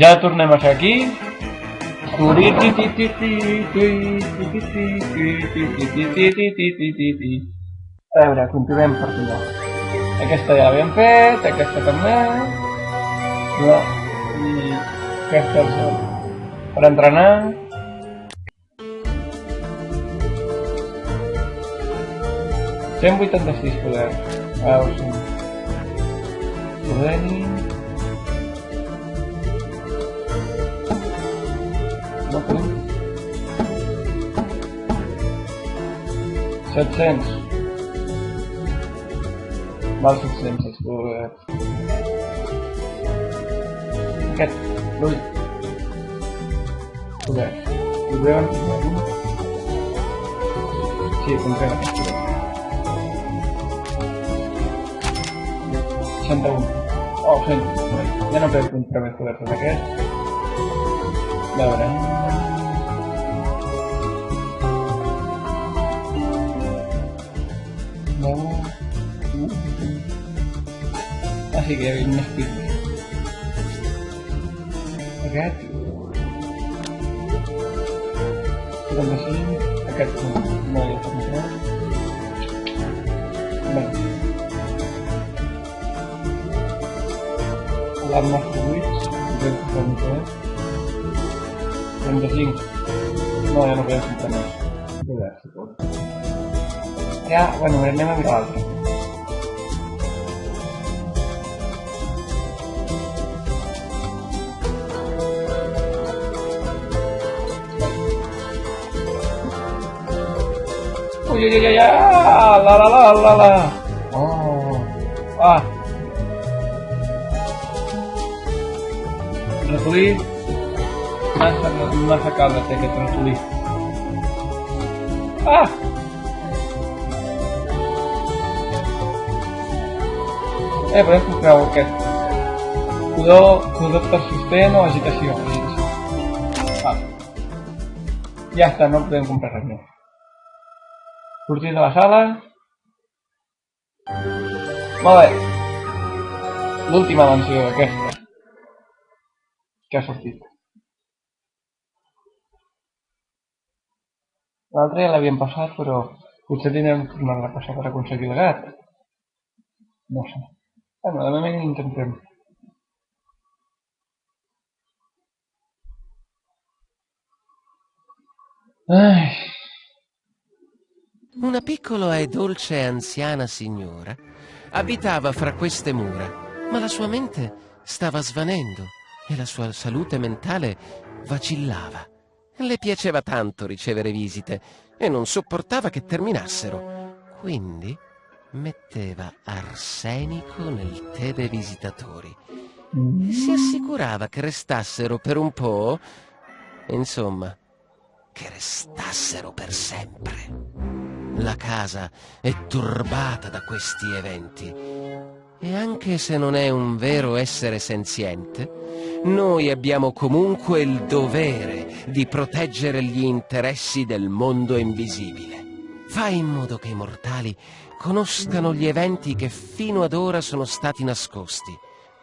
Ja tornem a ser aquí. A veure, continuem per allà. Aquesta ja l'hem fet, aquesta també. No. I aquesta per entrenar. Cent vuitanta-sis poder. Ah, ho sé. Podeni. 700 mal 600 Uhr. Okay, null. Okay, wir werden hier kommt keiner. Santa Oh, sí. Ya no pregunto otra vez. la verdad. No. Así que hay una espina. Gratis. Como así, acá como de control. Vale. Alarma fluid, control. No, ya no voy a. Ya, bueno, a mirar otro. Uy, uy, uy, uy, la, la, la, la, la. Oh, ah. masacado até que eu tenho tudo isso. Ah! É branco pra qualquer. Cuidado, cuidado para sistema, agitación. Ya está, no pueden comprar reunión. Curtiendo las alas. Vale. La última mansión que. Que ha sortido. L'altre ja l'havíem passat, però potser tindrem que tornar a passar per aconseguir el gat. No sé. Bueno, de moment intentem. Ai. Una piccola e dolce anziana signora abitava fra queste mura, ma la sua mente stava svanendo e la sua salute mentale vacillava. Le piaceva tanto ricevere visite e non sopportava che terminassero. Quindi metteva arsenico nel tè dei visitatori e si assicurava che restassero per un po', insomma, che restassero per sempre. La casa è turbata da questi eventi e anche se non è un vero essere senziente, noi abbiamo comunque il dovere di proteggere gli interessi del mondo invisibile. Fai in modo che i mortali conoscano gli eventi che fino ad ora sono stati nascosti.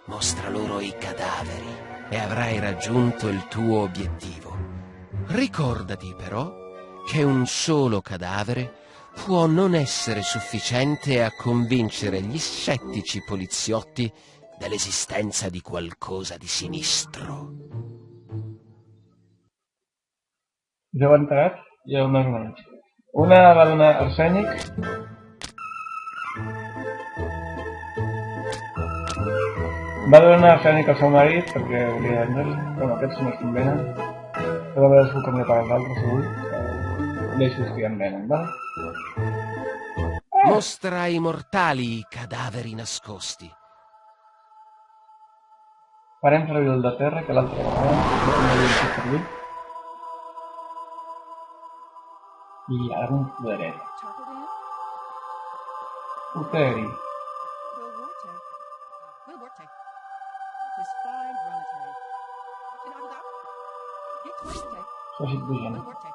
Mostra loro i cadaveri e avrai raggiunto il tuo obiettivo. Ricordati però che un solo cadavere può non essere sufficiente a convincere gli scettici poliziotti dell'esistenza di qualcosa di sinistro. Ja ho. Una va donar arsènic. Va donar arsènic al seu marit perquè volia vendre Bueno, aquests no es convenen. Però a veure si ho canvia per va? Mostra ai mortali i cadaveri nascosti. Farem el de terra, fet servir. I ara un poderet. Poteri. Bugent. Ah,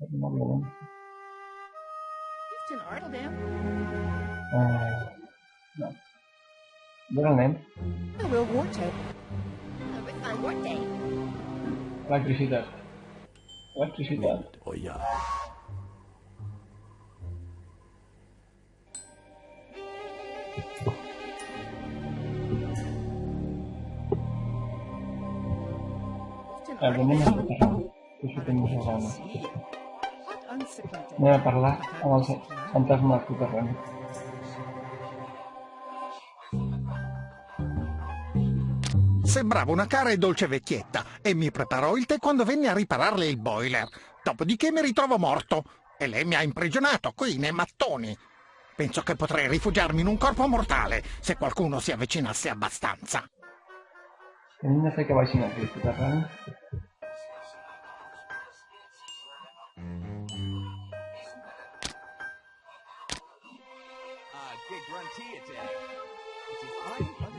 Another one. Houston Artledam. Uh, no. Middle name? I will Warte. I'm Warte. Electricidad. Electricidad. Oh, yeah. Algunos de los que tenemos ahora. Anem a parlar amb el fantasma del soterrani. Sembrava una cara e dolce vecchietta e mi preparò il tè quando venne a ripararle il boiler. Dopodiché mi ritrovo morto e lei mi ha imprigionato qui nei mattoni. Penso che potrei rifugiarmi in un corpo mortale se qualcuno si avvicinasse abbastanza. De fer que baixin aquí al soterrani.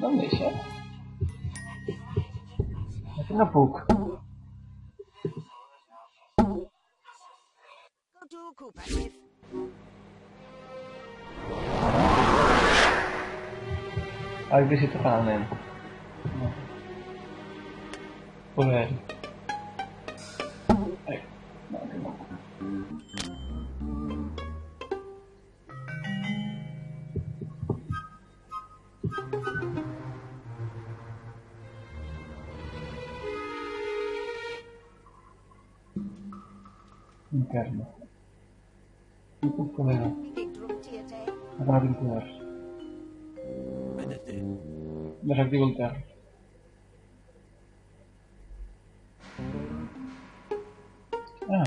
Em deixa. Aquí no puc. Go to Cooper if Electricitat al nen. No. Desactivo el TR. Ah.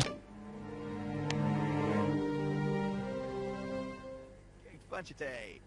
Bunch of day.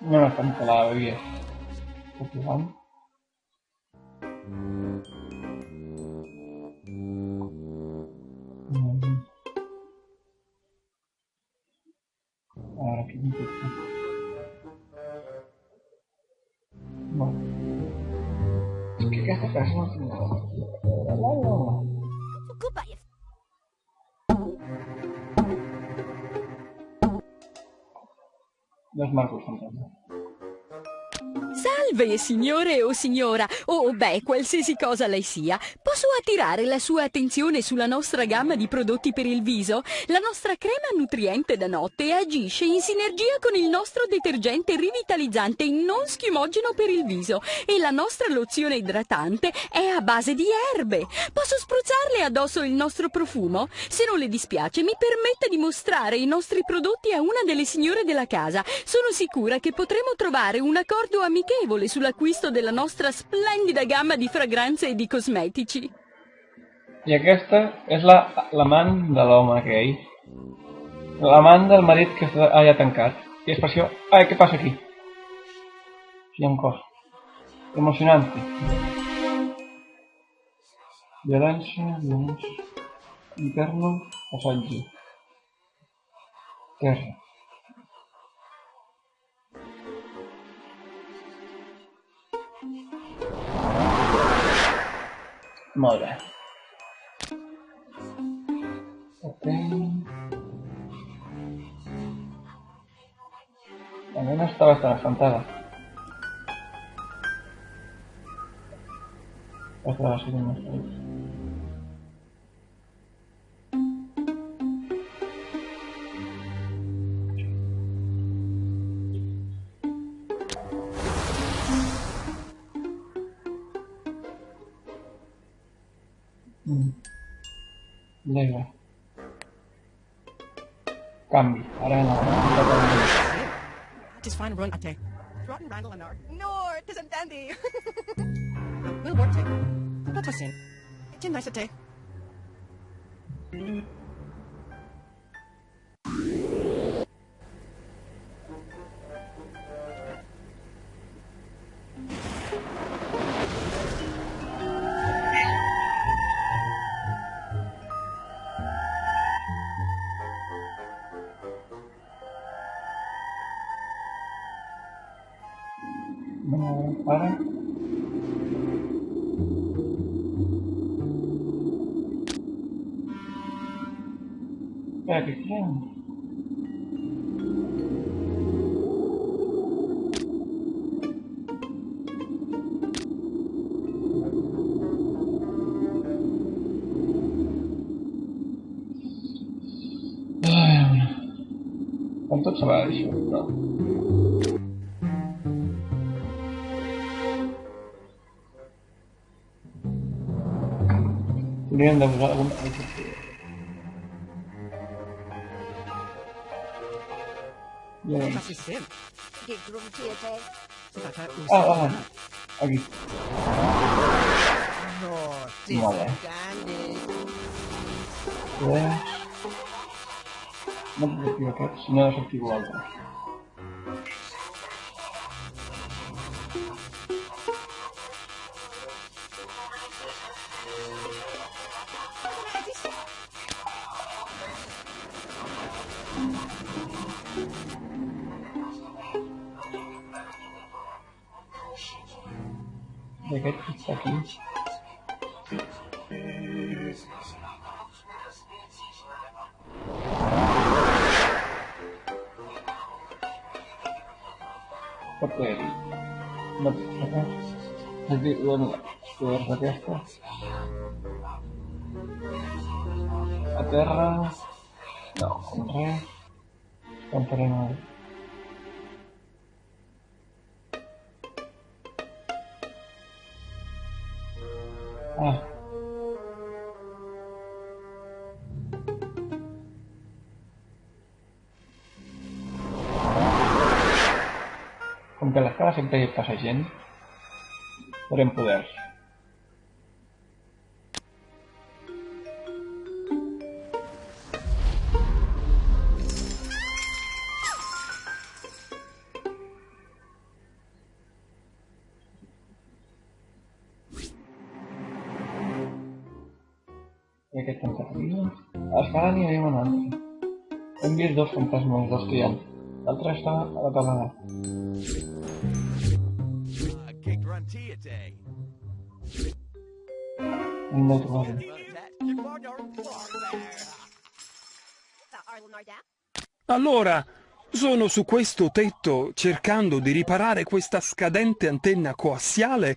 No, no estamos a la bebida. Porque vamos. Dos marcos. Salve, signore o signora, o beh, qualsiasi cosa lei sia. Posso attirare la sua attenzione sulla nostra gamma di prodotti per il viso? La nostra crema nutriente da notte agisce in sinergia con il nostro detergente rivitalizzante non schiumogeno per il viso e la nostra lozione idratante è a base di erbe. Posso spruzzarle addosso il nostro profumo? Se non le dispiace, mi permetta di mostrare i nostri prodotti a una delle signore della casa. Sono sicura che potremo trovare un accordo amichevole sull'acquisto della nostra splendida gamma di fragranze e di cosmetici. I aquesta és la l'amant de l'home aquell. L'amant del marit que està allà tancat. I és per això... Ai, què passa? Aquí hi ha un cos. Emocionante. Violència, violència... Interno, passatge. Terra. Muy bien. Ok. Al menos estaba hasta la frontada. Hasta la. Venga. Cambi. Ahora no. Just fine run attack. Rotten Randall and Art. Nord, isn't dandy. Will work too. Not a sin. It's nice attack. para. Kijk ik want dat het gewijs, joh. Muriendo alguna Bien. Ah, ah, aquí. Vale. No te activo acá, si no desactivo algo. Pegando isso Jadi uang, luar tadi apa? Ada, no, compré, compré mal. Ah. Com que a l'escala sempre hi passa gent, podrem poders. Dos fantasmes, dos hi ha. L'altre està a la de trobar-lo. Arlen Arda. Allora, sono su questo tetto cercando di riparare questa scadente antenna coassiale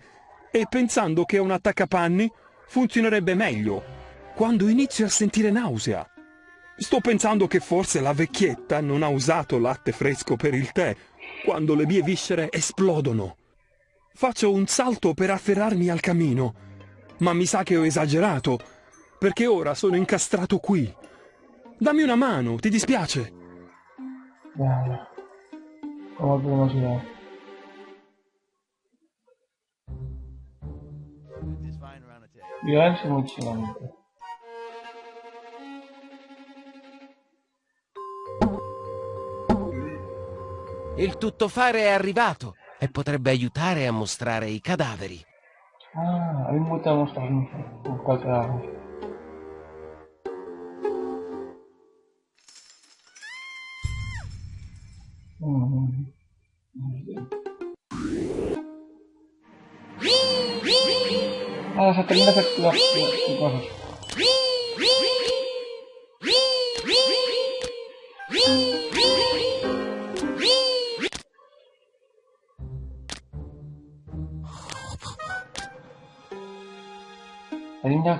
e pensando che un attaccapanni funzionerebbe meglio quando inizio a sentire nausea. Sto pensando che forse la vecchietta non ha usato latte fresco per il tè quando le mie viscere esplodono. Faccio un salto per afferrarmi al camino, ma mi sa che ho esagerato, perché ora sono incastrato qui. Dammi una mano, ti dispiace? Ya. ¿Cómo podemos ir? Just fine Il tuttofare è arrivato e potrebbe aiutare a mostrare i cadaveri. Ah, a mí me gusta mostrar cuál trabajo. Mm. Ah, se termina de hacer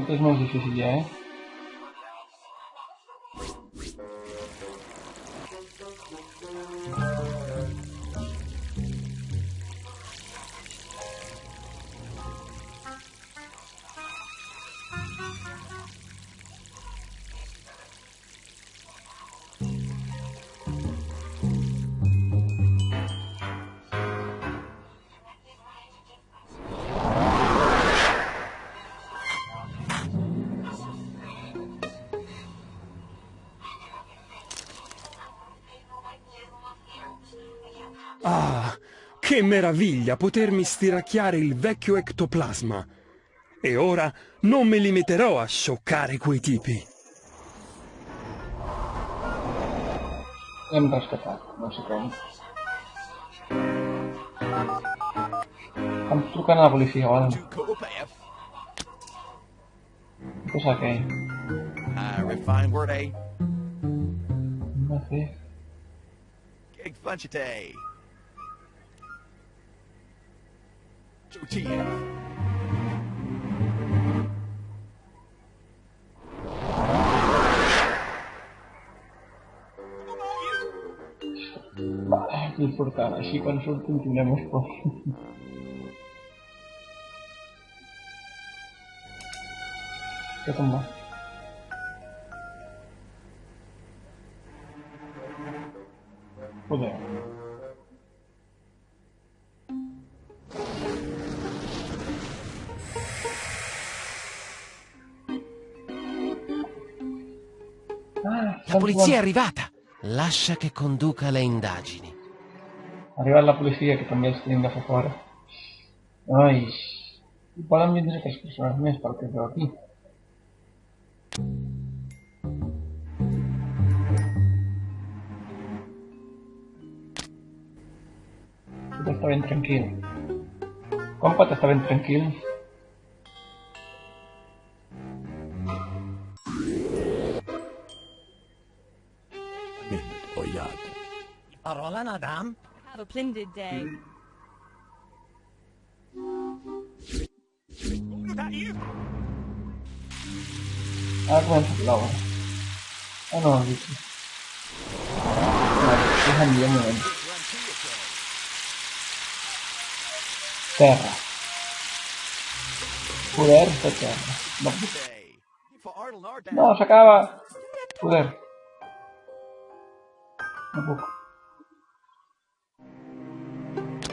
Cadê os mais difíceis de guerra? Che meraviglia potermi stiracchiare il vecchio ectoplasma. E ora non mi limiterò a scioccare quei tipi. Hem rescatat, no sé com. Em truquen a la policia, o To Copath. Què és aquell? Uh, refined word A. No sé. Gig Vale, no importa, así con eso continuemos por... ¿Qué toma? Joder. La polizia è arrivata. Lascia che conduca le indagini. Ha arribat la policia, que també els tenim de fer fora. Ai, persones més pel que es veu aquí. Tot està ben tranquil. Com pot estar ben tranquil? madame. Have a splendid day. Is. Oh no, Terra. No. No, se acaba. Poder.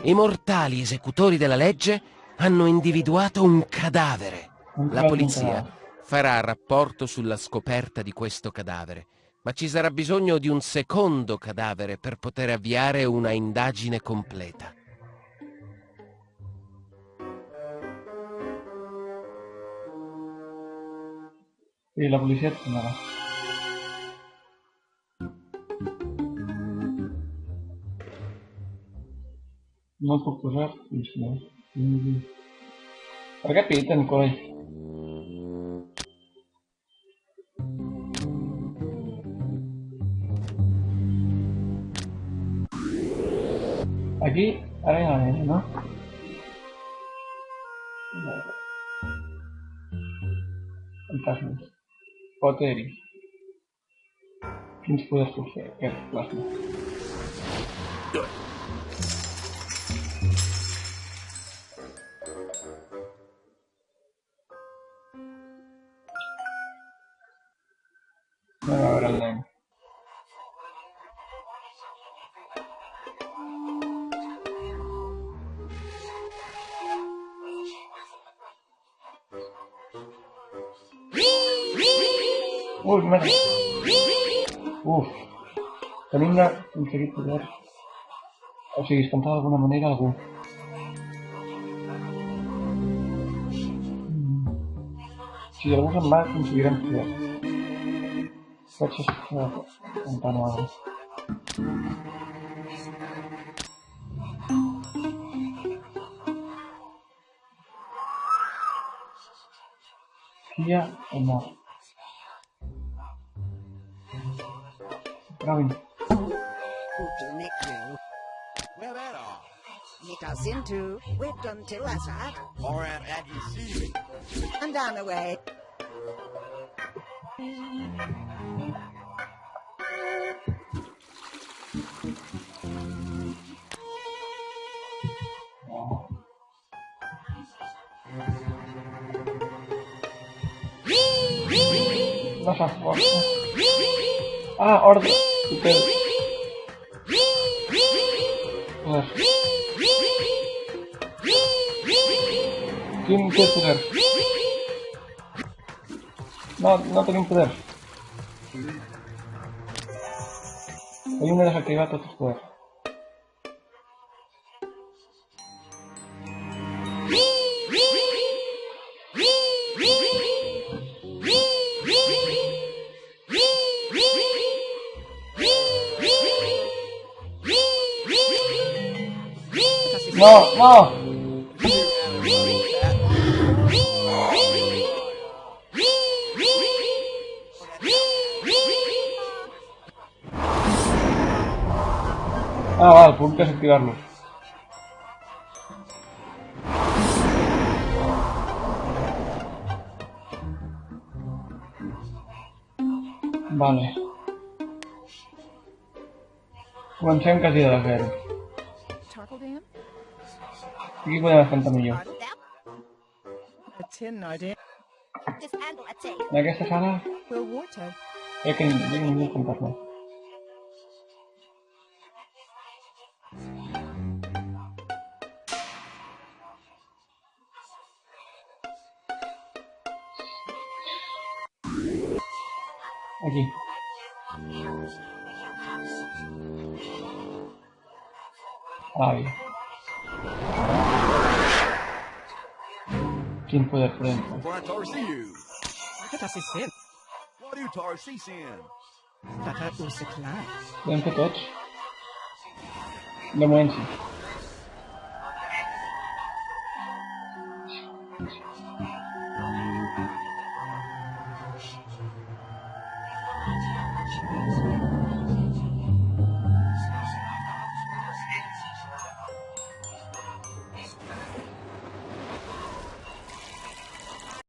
I mortali esecutori della legge hanno individuato un cadavere. La polizia farà rapporto sulla scoperta di questo cadavere, ma ci sarà bisogno di un secondo cadavere per poter avviare una indagine completa. Sí, la policia et No puc Non può no. Mm. Per què piten, coi? Aquí, arena nera, no? Fantasmes. Poteri. Quins poders puc fer? Aquest plasma. número. Uf. Kalinga conseguí cuidar. O si descansaba de alguna manera algún. Mm. Si algunos más consiguieran cuidar. Cachos la ventana ahora. Kia o no. strony. Uczynek był. Well, that all. Nick us into, whipped until us out. Or at Aggie And down the way. Nasza order. ¿Quién tiene? No, no tengo poder. Hay una desactivada poder. Ah, vale, por que activarlo. Vale. Comencem quasi de. Y voy a enfrentarme yo. ¿La que se sana? Es que no tengo ningún contacto. Aquí. Ah. tiempo de prensa. Vean que touch. La mueven.